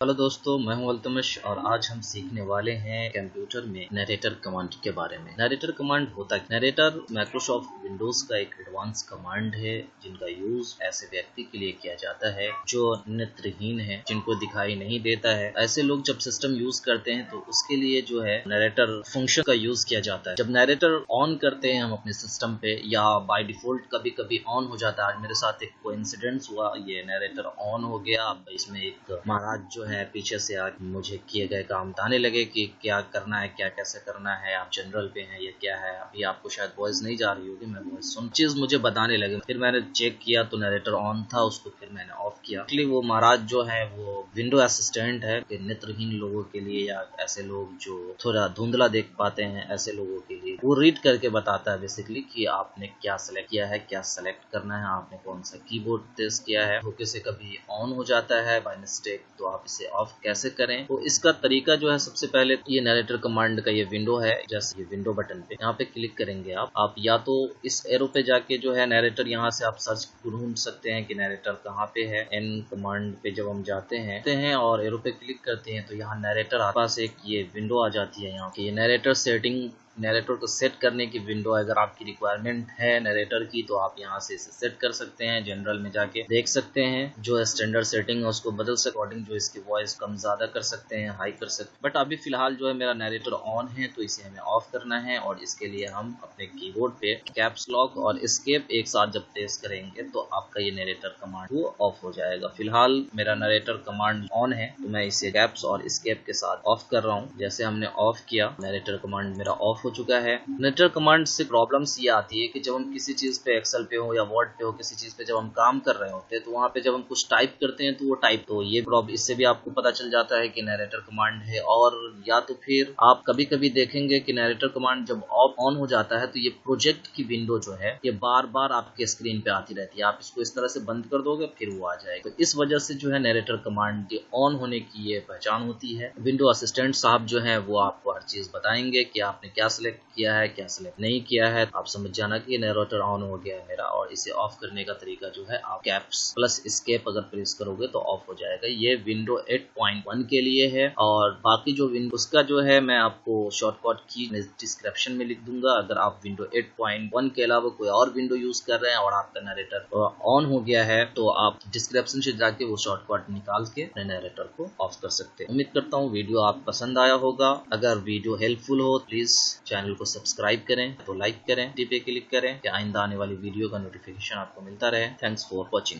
Hello दोस्तों, मैं हूँ अल्तमश और आज हम सीखने वाले हैं कंप्यूटर में नरेटर कमांड के बारे में। नरेटर कमांड होता है नरेटर माइक्रोसॉफ्ट विंडोज़ का एक एडवांस कमांड है, जिनका यूज़ ऐसे व्यक्ति के लिए किया जाता है जो नेत्रहीन है, जिनको दिखाई नहीं देता है। ऐसे लोग जब सिस्टम यूज़ करते हैं तो उसके लिए जो है नरेटर फ़ंक्शन का यूज़ किया जाता है। जब नरेटर ऑन करते हैं हम अपने सिस्टम पे, या बाय डिफ़ॉल्ट कभी कभी ऑन हो जाता है। आज मेरे साथ एक को हुआ, ये नरेटर ऑन हो गया। इसमें एक महाराज जो है, पीछे से आज मुझे किए गए काम बताने लगे कि क्या करना है, क्या कैसे करना है, आप जनरल पे हैं या क्या है, अभी आपको शायद वॉइस नहीं जा रही होगी, मैं वॉइस सुन, चीज़ मुझे बताने लगे। फिर मैंने चेक किया तो नरेटर ऑन था, उसको फिर मैंने ऑफ़ किया। एक्चुअली वो महाराज जो है, वो विंडो असिस्टेंट है कि नेत्रहीन लोगों के लिए या ऐसे लोग जो थोड़ा धुंधला देख पाते हैं ऐसे लोगों के लिए, वो रीड करके बताता है बेसिकली कि आपने क्या सेलेक्ट किया है, क्या सेलेक्ट करना है, आपने कौन सा कीबोर्ड टेस्ट किया है धोखे से कभी ऑन हो जाता है बाय मिस्टेक तो आप इसे ऑफ़ कैसे करें? तो इसका तरीका जो है सबसे पहले ये नरेटर कमांड का ये विंडो है, जैसे ये विंडो बटन पे यहाँ पे क्लिक करेंगे आप आप या तो इस एरो पे जाके जो है नरेटर यहाँ से आप सर्च ढूंढ सकते हैं कि नरेटर कहाँ पे है एन कमांड पे जब हम जाते हैं और एरो पे क्लिक करते हैं तो यहाँ नरेटर पास एक ये विंडो आ जाती है यहाँ की ये नरेटर सेटिंग नरेटर को सेट करने की विंडो अगर आपकी रिक्वायरमेंट है नरेटर की तो आप यहाँ से इसे सेट कर सकते हैं जनरल में जाके देख सकते हैं। जो स्टैंडर्ड सेटिंग है, उसको बदल सकते अकॉर्डिंग जो इसकी वॉइस कम ज़्यादा कर सकते हैं हाई कर सकते हैं। बट अभी फ़िलहाल जो है, मेरा नरेटर ऑन है तो इसे हमें ऑफ़ करना है और इसके लिए हम अपने कीबोर्ड पे कैप्स लॉक और स्केप एक साथ जब प्रेस करेंगे तो आपका ये नरेटर कमांड वो ऑफ़ हो जाएगा। फ़िलहाल मेरा नरेटर कमांड ऑन है तो मैं इसे कैप्स और स्केप के साथ ऑफ़ कर रहा हूँ। जैसे हमने ऑफ़ किया नरेटर कमांड मेरा ऑफ़ हो चुका है। नेटर कमांड से प्रॉब्लम्स ये आती है कि जब हम किसी चीज़ पे एक्सेल पे हो या वर्ड पे हो, किसी चीज़ पे जब हम काम कर रहे होते हैं तो वहाँ पे जब हम कुछ टाइप करते हैं तो वो टाइप तो ये प्रॉब्लम इससे भी आपको पता चल जाता है कि नरेटर कमांड है और या तो फिर आप कभी कभी देखेंगे कि नरेटर कमांड जब ऑफ़ ऑन हो जाता है तो ये प्रोजेक्ट की विंडो जो है, ये बार बार आपके स्क्रीन पे आती रहती है। आप इसको इस तरह से बंद कर दोगे, फिर वो आ जाएगा। तो इस वजह से जो है नरेटर कमांड ऑन होने की ये पहचान होती है। विंडो असिस्टेंट साहब जो है, वो आपको हर चीज़ बताएँगे कि आपने क्या सिलेक्ट किया है, क्या सिलेक्ट नहीं किया है आप समझ जाना कि नरोटर ऑन हो गया है मेरा और इसे ऑफ़ करने का तरीका जो है, आप कैप्स प्लस स्केप अगर प्रेस करोगे तो ऑफ़ हो जाएगा। ये विंडो 8.1 के लिए है और बाकी जो विंडो उसका जो है, मैं आपको शॉर्टकट की डिस्क्रिप्शन में लिख दूँगा। अगर आप विंडो 8.1 के अलावा कोई और विंडो यूज़ कर रहे हैं और आपका नरेटर ऑन हो गया है तो आप डिस्क्रिप्शन से जाके वो शॉर्टकट निकाल के अपने नरेटर को ऑफ़ कर सकते हैं। उम्मीद करता हूँ वीडियो आप पसंद आया होगा। अगर वीडियो हेल्पफुल हो प्लीज़ चैनल को सब्सक्राइब करें तो लाइक करें टी क्लिक करें, कि आइंदा आने वाली वीडियो का नोटिफिकेशन आपको मिलता रहे। Thanks for watching